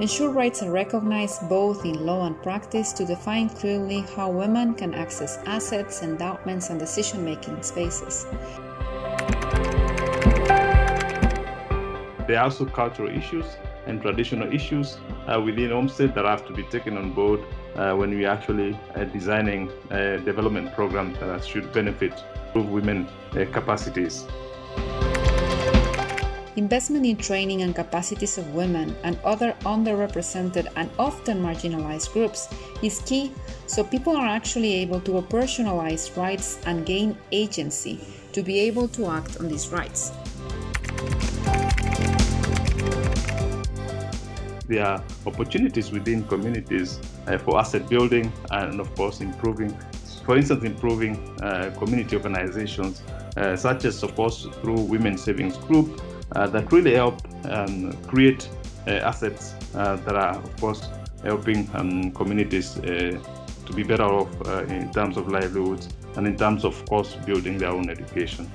ensure rights are recognized both in law and practice to define clearly how women can access assets, endowments, and decision making spaces. There are also cultural issues and traditional issues uh, within Homestead that have to be taken on board uh, when we actually uh, designing a development program that should benefit women uh, capacities. Investment in training and capacities of women and other underrepresented and often marginalized groups is key so people are actually able to operationalize rights and gain agency to be able to act on these rights. there are opportunities within communities uh, for asset building and of course improving, for instance, improving uh, community organizations uh, such as support through Women Savings Group that really help um, create uh, assets uh, that are of course helping um, communities to be better off in terms of livelihoods and in terms of course building their own education.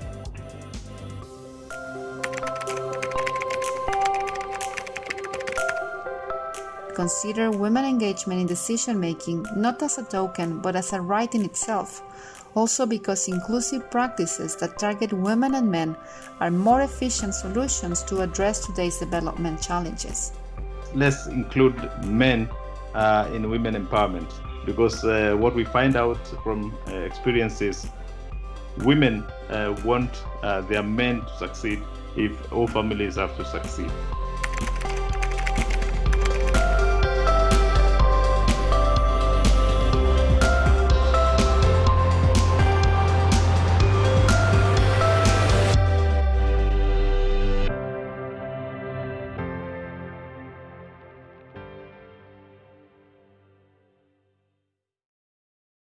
Consider women engagement in decision making not as a token but as a right in itself, also because inclusive practices that target women and men are more efficient solutions to address today's development challenges. Let's include men uh, in women empowerment because uh, what we find out from uh, experiences women uh, want uh, their men to succeed if all families have to succeed.